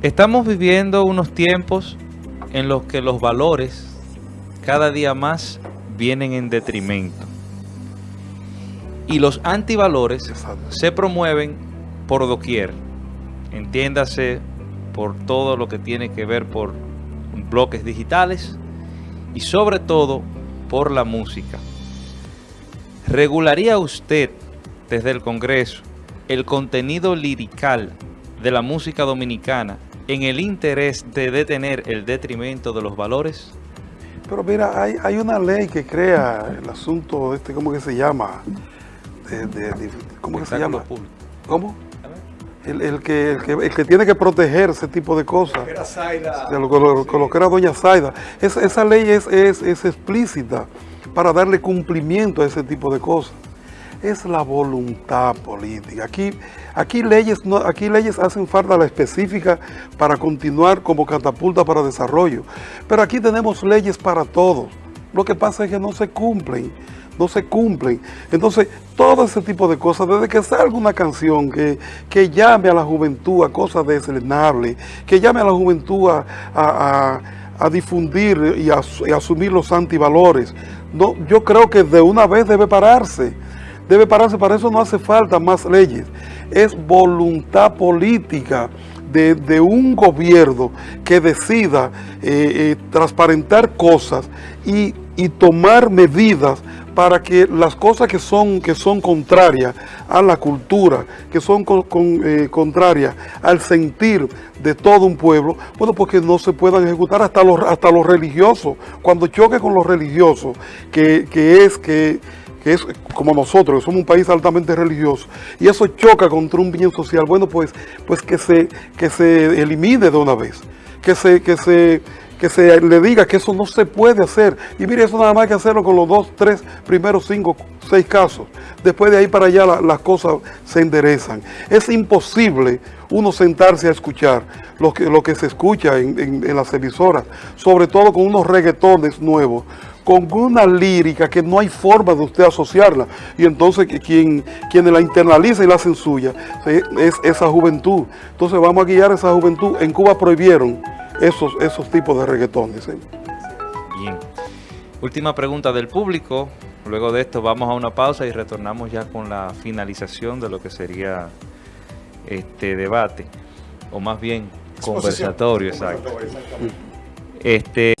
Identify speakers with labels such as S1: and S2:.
S1: Estamos viviendo unos tiempos en los que los valores cada día más vienen en detrimento. Y los antivalores se promueven por doquier. Entiéndase por todo lo que tiene que ver por bloques digitales y sobre todo por la música. ¿Regularía usted desde el Congreso el contenido lirical de la música dominicana en el interés de detener el detrimento de los valores?
S2: Pero mira, hay, hay una ley que crea el asunto, este, ¿cómo que se llama? De, de, de, ¿Cómo que se llama?
S1: Público.
S2: ¿Cómo? El, el, que, el, que, el que tiene que proteger ese tipo de cosas. De lo, lo, lo, lo que era doña Zaida. Es, esa ley es, es, es explícita para darle cumplimiento a ese tipo de cosas es la voluntad política. Aquí, aquí, leyes, no, aquí leyes hacen falta la específica para continuar como catapulta para desarrollo. Pero aquí tenemos leyes para todos. Lo que pasa es que no se cumplen, no se cumplen. Entonces, todo ese tipo de cosas, desde que salga una canción que, que llame a la juventud a cosas deslenables, que llame a la juventud a, a, difundir y a, y asumir los antivalores, no, yo creo que de una vez debe pararse debe pararse, para eso no hace falta más leyes, es voluntad política de, un gobierno que decida eh, eh, transparentar cosas y, tomar medidas para que las cosas que son, que son contrarias a la cultura, que son eh, contrarias al sentir de todo un pueblo, bueno, porque no se puedan ejecutar hasta los, hasta los religiosos, cuando choque con los religiosos, que, que es que que es como nosotros, que somos un país altamente religioso, y eso choca contra un bien social, bueno, pues, pues que, se, que se elimine de una vez, que se, que, se, que se le diga que eso no se puede hacer. Y mire, eso nada más hay que hacerlo con los dos, tres, primeros cinco, seis casos. Después de ahí para allá la, las cosas se enderezan. Es imposible uno sentarse a escuchar lo que, lo que se escucha en, en, en las emisoras, sobre todo con unos reggaetones nuevos, con una lírica que no hay forma de usted asociarla. Y entonces quien, quien la internaliza y la hacen suya es esa juventud. Entonces vamos a guiar a esa juventud. En Cuba prohibieron esos, esos tipos de reggaetones. ¿eh?
S1: Bien. Última pregunta del público. Luego de esto vamos a una pausa y retornamos ya con la finalización de lo que sería este debate. O más bien conversatorio, exacto. Este